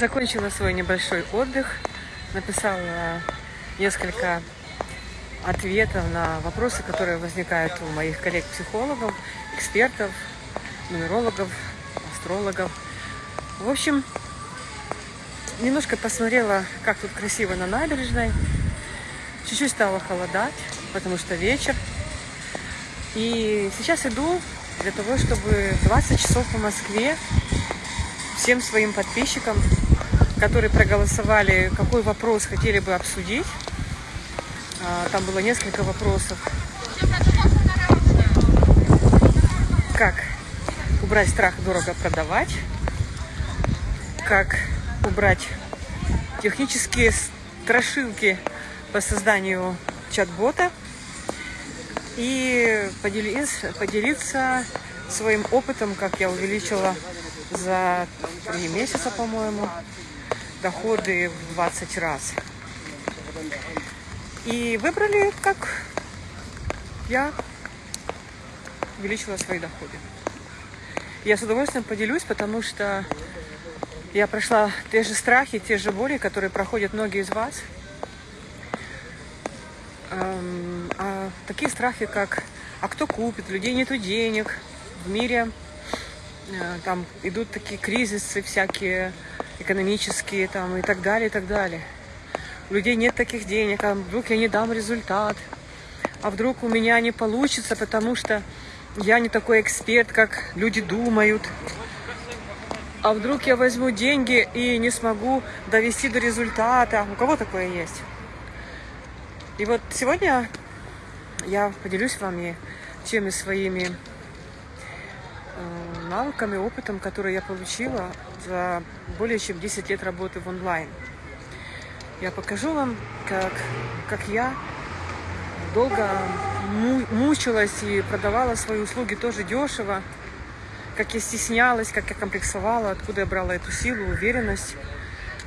Закончила свой небольшой отдых, написала несколько ответов на вопросы, которые возникают у моих коллег-психологов, экспертов, нумерологов, астрологов. В общем, немножко посмотрела, как тут красиво на набережной. Чуть-чуть стало холодать, потому что вечер. И сейчас иду для того, чтобы 20 часов по Москве всем своим подписчикам которые проголосовали, какой вопрос хотели бы обсудить. А, там было несколько вопросов. Как убрать страх дорого продавать? Как убрать технические страшилки по созданию чат-бота? И поделиться, поделиться своим опытом, как я увеличила за три месяца, по-моему, доходы в 20 раз. И выбрали, как я увеличила свои доходы. Я с удовольствием поделюсь, потому что я прошла те же страхи, те же боли, которые проходят многие из вас. А такие страхи, как «а кто купит?», «людей нету денег», в мире э, там идут такие кризисы всякие, экономические там и так далее, и так далее. У людей нет таких денег, а вдруг я не дам результат, а вдруг у меня не получится, потому что я не такой эксперт, как люди думают. А вдруг я возьму деньги и не смогу довести до результата. У кого такое есть? И вот сегодня я поделюсь с вами теми своими Э, навыками, опытом, который я получила за более чем 10 лет работы в онлайн. Я покажу вам, как, как я долго мучилась и продавала свои услуги тоже дешево, как я стеснялась, как я комплексовала, откуда я брала эту силу, уверенность,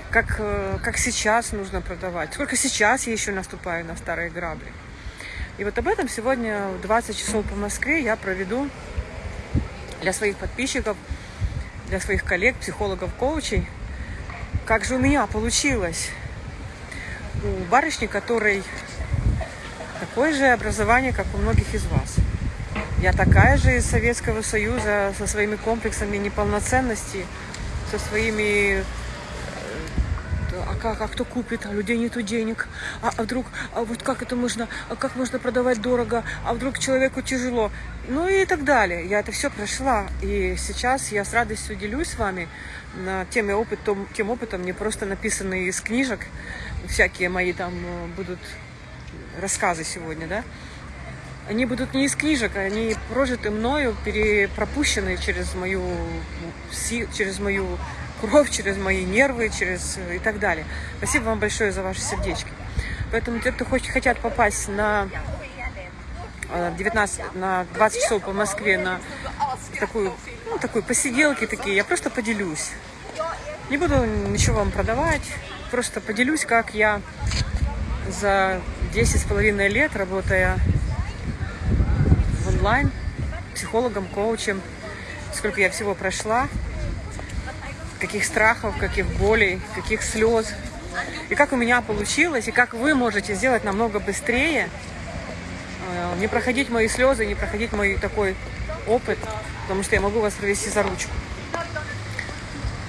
как, э, как сейчас нужно продавать, сколько сейчас я еще наступаю на старые грабли. И вот об этом сегодня в 20 часов по Москве я проведу для своих подписчиков, для своих коллег, психологов, коучей. Как же у меня получилось? У барышни, которой такое же образование, как у многих из вас. Я такая же из Советского Союза со своими комплексами неполноценности, со своими как, а кто купит, а людей нету денег, а, а вдруг, а вот как это можно, а как можно продавать дорого, а вдруг человеку тяжело, ну и так далее. Я это все прошла, и сейчас я с радостью делюсь с вами тем, опыт, том, тем опытом, не просто написанные из книжек, всякие мои там э, будут рассказы сегодня, да, они будут не из книжек, они прожиты мною, перепропущены через мою, через мою кровь, через мои нервы, через и так далее. Спасибо вам большое за ваши сердечки. Поэтому те, кто хочет, хотят попасть на 19, э, на 20 часов по Москве на такую, ну, такую посиделки такие, я просто поделюсь. Не буду ничего вам продавать, просто поделюсь, как я за 10 с половиной лет, работая в онлайн, психологом, коучем, сколько я всего прошла, каких страхов, каких болей, каких слез. И как у меня получилось, и как вы можете сделать намного быстрее, э, не проходить мои слезы, не проходить мой такой опыт, потому что я могу вас провести за ручку.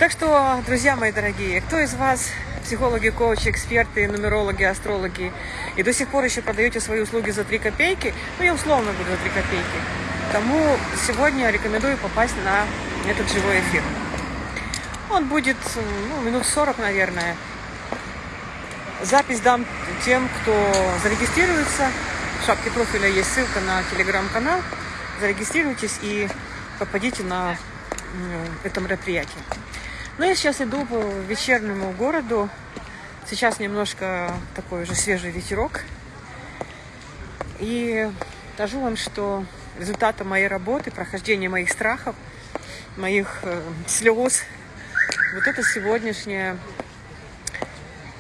Так что, друзья мои дорогие, кто из вас психологи, коучи, эксперты, нумерологи, астрологи, и до сих пор еще продаете свои услуги за 3 копейки, ну, я условно буду за 3 копейки, тому сегодня рекомендую попасть на этот живой эфир. Он будет ну, минут 40, наверное. Запись дам тем, кто зарегистрируется. В шапке профиля есть ссылка на телеграм-канал. Зарегистрируйтесь и попадите на это мероприятие. Ну, я сейчас иду по вечернему городу. Сейчас немножко такой уже свежий ветерок. И скажу вам, что результатом моей работы, прохождения моих страхов, моих э, слез, вот это сегодняшняя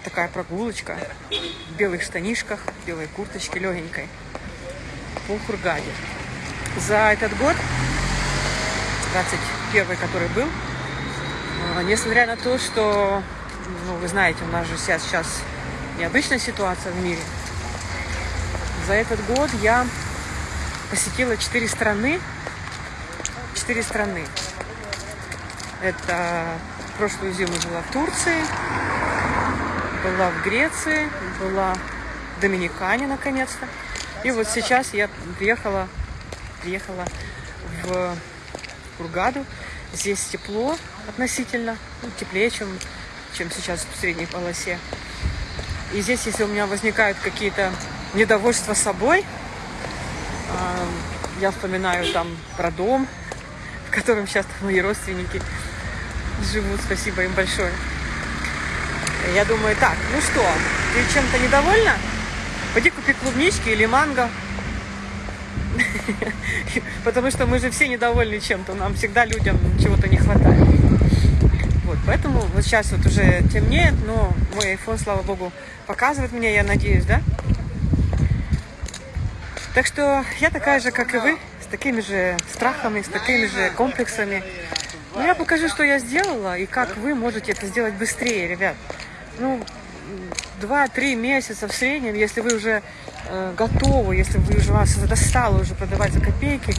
такая прогулочка в белых штанишках, белой курточке легенькой по Хургаде. За этот год, 21 который был, А, Несмотря на то, что, ну, вы знаете, у нас же сейчас, сейчас необычная ситуация в мире. За этот год я посетила четыре страны. Четыре страны. Это прошлую зиму была в Турции, была в Греции, была в Доминикане наконец-то. И вот сейчас я приехала, приехала в Кургаду. Здесь тепло относительно, ну, теплее, чем, чем сейчас в средней полосе. И здесь, если у меня возникают какие-то недовольства собой, а, я вспоминаю там про дом, в котором сейчас мои родственники живут. Спасибо им большое. Я думаю, так, ну что, ты чем-то недовольна? Пойди купи клубнички или манго. Потому что мы же все недовольны чем-то. Нам всегда людям чего-то не хватает. Вот, поэтому вот сейчас вот уже темнеет, но мой iPhone, слава богу, показывает мне, я надеюсь, да? Так что я такая же, как и вы, с такими же страхами, с такими же комплексами. Но я покажу, что я сделала, и как вы можете это сделать быстрее, ребят. Ну, 2-3 месяца в среднем, если вы уже э, готовы, если вы уже вас достало уже продавать за копейки,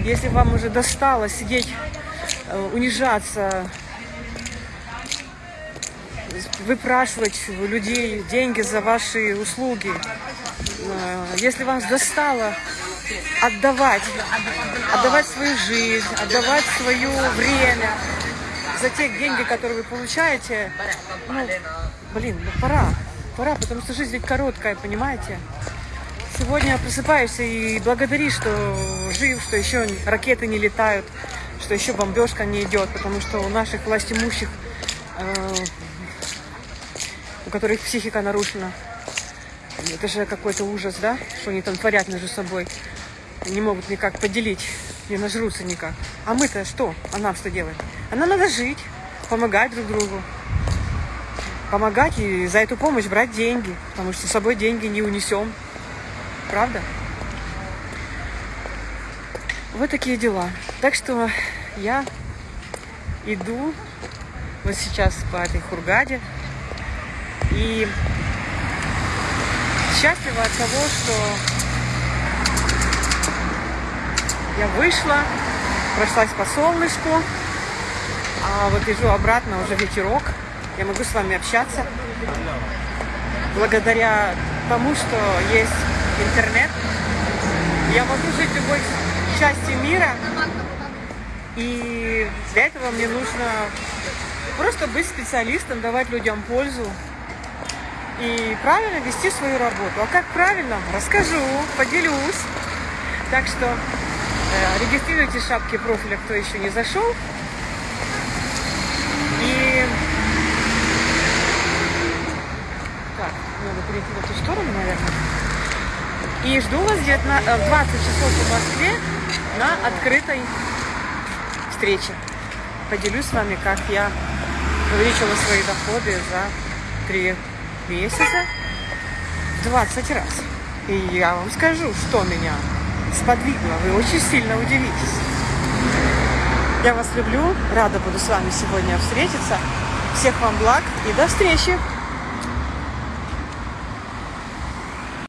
если вам уже достало сидеть, э, унижаться, выпрашивать у людей деньги за ваши услуги, э, если вас достало отдавать, отдавать свою жизнь, отдавать свое время за те деньги, которые вы получаете, ну, блин, ну пора, пора, потому что жизнь ведь короткая, понимаете? Сегодня просыпаешься и благодаришь, что жив, что еще ракеты не летают, что еще бомбежка не идет, потому что у наших властимущих, э, у которых психика нарушена, это же какой-то ужас, да, что они там творят между собой, не могут никак поделить, не нажрутся никак. А мы-то что? А нам что делать? А нам надо жить, помогать друг другу, помогать и за эту помощь брать деньги, потому что с собой деньги не унесем. Правда? Вот такие дела. Так что я иду вот сейчас по этой Хургаде и счастлива от того, что я вышла, прошлась по солнышку, а вот иду обратно уже ветерок. Я могу с вами общаться благодаря тому, что есть интернет. Я могу жить в любой части мира. И для этого мне нужно просто быть специалистом, давать людям пользу и правильно вести свою работу. А как правильно, расскажу, поделюсь. Так что э, регистрируйте шапки профиля, кто еще не зашел. И так, надо перейти в эту сторону, наверное. И жду вас где-то на, э, в 20 часов в Москве на открытой встрече. Поделюсь с вами, как я увеличила свои доходы за 3 месяца в 20 раз. И я вам скажу, что меня сподвигло. Вы очень сильно удивитесь. Я вас люблю. Рада буду с вами сегодня встретиться. Всех вам благ и до встречи!